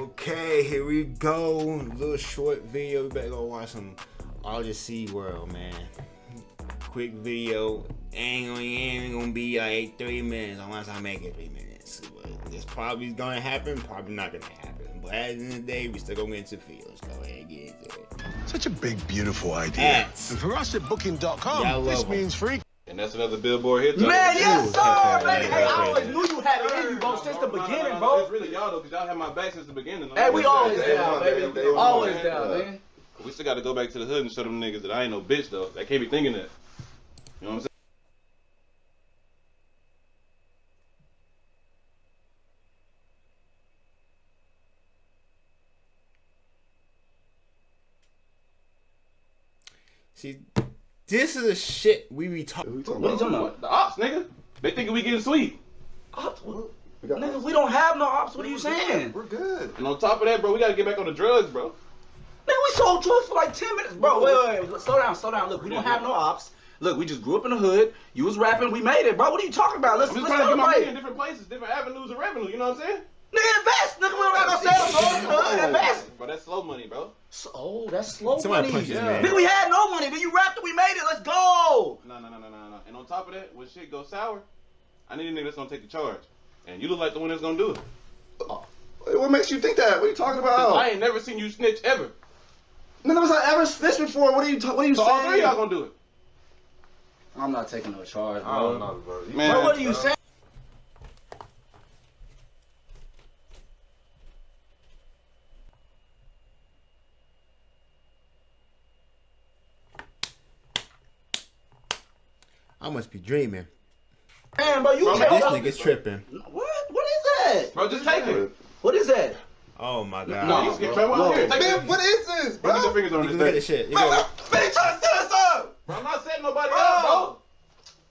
Okay, here we go. Little short video. We better go watch some Sea World, man. Quick video. Ain't gonna, ain't gonna be like three minutes unless I make it three minutes. But it's probably gonna happen, probably not gonna happen. But at the end of the day, we still gonna get into the field. Let's go ahead and get into it. Such a big, beautiful idea. And for us at Booking.com, this means free. And that's another billboard hit. though. Man, yes, Ooh, sir, baby. Hey, I always knew you had it in you, bro, since the beginning, bro. It's really y'all though, cause y'all had my back since the beginning. Hey, we always down, baby. day Always down, Uh, man. We still got to go back to the hood and show them niggas that I ain't no bitch though. They can't be thinking that. You know what I'm saying? See, this is the shit we be talking. What are you talking about? The ops, nigga. They thinking we getting sweet. Ops? What? Nigga, we don't have no ops. What are you saying? We're good. And on top of that, bro, we gotta get back on the drugs, bro. Nigga, we sold drugs for like 10 minutes. Bro, wait, wait, wait. Slow down, slow down. Look, we don't have no ops. Look, we just grew up in the hood. You was rapping, we made it, bro. What are you talking about? Let's, I'm just let's trying to get my money in different places, different avenues of revenue. You know what I'm saying? Nigga, invest. Nigga, we don't have no sales, bro. Invest. But that's slow money, bro. So, oh, that's slow Somebody money. punch this Yeah. we had no money, but you rapped it, we made it. Let's go. No, no, no, no, no, no. And on top of that, when shit goes sour, I need a nigga that's gonna take the charge. And you look like the one that's gonna do it. Uh, what makes you think that? What are you talking 'Cause about? I ain't never seen you snitch ever. None of us have ever snitched before. What are you? Ta- what are you So saying? all three of y'all gonna do it. I'm not taking no charge, bro. I don't know, bro. You- Man, Bro, what are you saying? I must be dreaming. Man, bro, you Bro. This nigga's tripping. What? What is that? Bro, just take it. What is that? Oh my god. No, you get Trevor no. here. Take Man, what is this, Bro, get bro? your fingers on You this can look at the thing. shit. You Bro, go, man, you trying to set us up? Bro, I'm not setting nobody Bro. up, bro.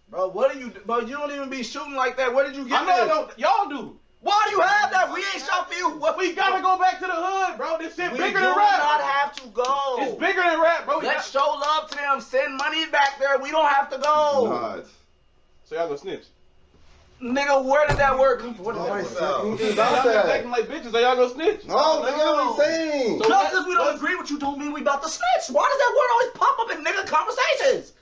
Bro, what are you? Bro, you don't even be shooting like that. Where did you get I know I this? Y'all do. Why do you have that? We ain't shot for you. What We gotta go back to the hood, bro. This shit We bigger than rap. We not have to go. It's bigger than rap, bro. We Let's got- show love to them. Send money back there. We don't have to go. God. So y'all gonna snitch. Nigga, where did that work? What Oh, is it's that? not- anything Y'all about just that. acting like bitches. So y'all gonna snitch. No, nigga, what are you saying? So- Just because we don't agree with you don't mean we about to snitch. Why does that word always pop up in nigga conversations?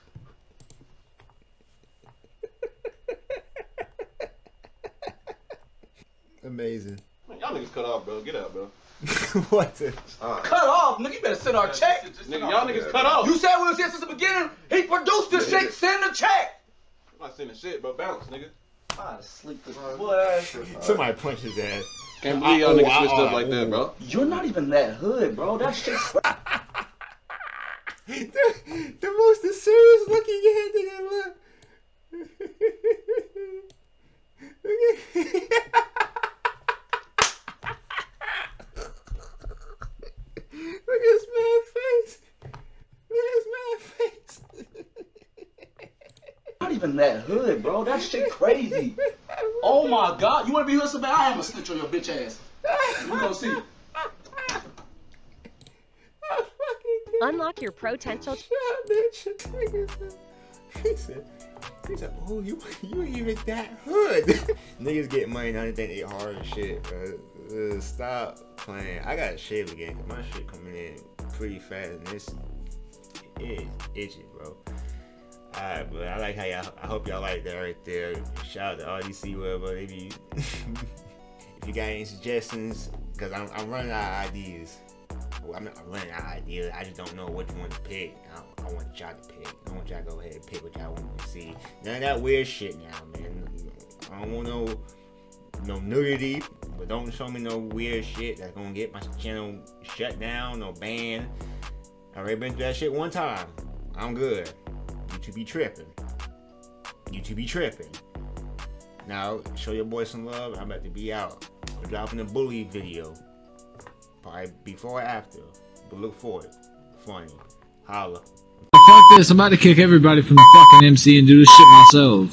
Amazing. Man, y'all niggas cut off, bro. Get out, bro. what? The? Cut off, nigga. You better send our check. Nigga, y'all niggas cut off. You said we was here since the beginning. He produced this shit. Send the check. I'm not sending shit, bro. Bounce, nigga. I sleep this boy. Somebody punch his ass. Can't believe y'all oh, niggas oh, switched up oh. like that, bro. You're not even that hood, bro. That shit. the, the most serious looking head nigga look. look at Look at his man face. Look at his man face. not even that hood, bro. That shit crazy. Oh my god. You wanna be hood so bad? I am a snitch on your bitch ass. You gonna see. Unlock your potential. Shut up, bitch. Nigga said- He said, he said, oh, you, you ain't even that hood. Niggas get money now they think they hard and shit, bro. Uh, stop playing. I gotta shave again 'cause my shit coming in pretty fast and it's, it is itchy, bro. Alright, but I like how y'all, I hope y'all like that right there. Shout out to RDC, whatever. If you, if you got any suggestions, because I'm, I'm running out of ideas. Well, I'm not running out of ideas. I just don't know what you want to pick. I, I want y'all to pick. I want y'all to go ahead and pick what y'all want to see. None of that weird shit now, man. I don't want no no nudity, but don't show me no weird shit that's gonna get my channel shut down or banned. I already been through that shit one time. I'm good. YouTube be tripping. YouTube be tripping. Now, show your boy some love. I'm about to be out. We're dropping a bully video. Probably before or after. But look for it. Funny. Holla this. I'm about to kick everybody from the fucking MC and do this shit myself.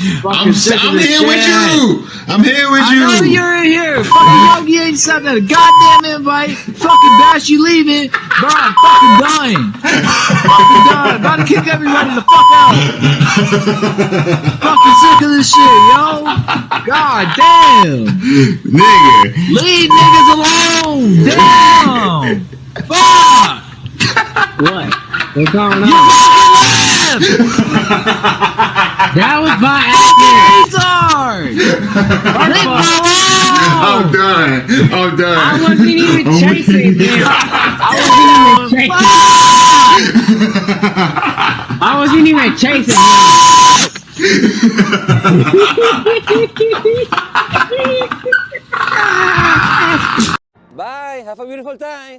I'm, I'm here with you. I'm here with I you. Know you're in here. fucking Yogi ain't sent a goddamn invite. Fucking Bash, you leaving. Bro, I'm fucking dying. I'm fucking dying. About to kick everybody the fuck out. fucking sick of this shit, yo. God damn. Nigga. Leave niggas alone. Damn. fuck. What? What's going on? You That was my acting. First of all, I'm done. I'm done. I wasn't even I'm chasing weak. him. I wasn't even chasing. I wasn't even chasing him. Bye. Have a beautiful time.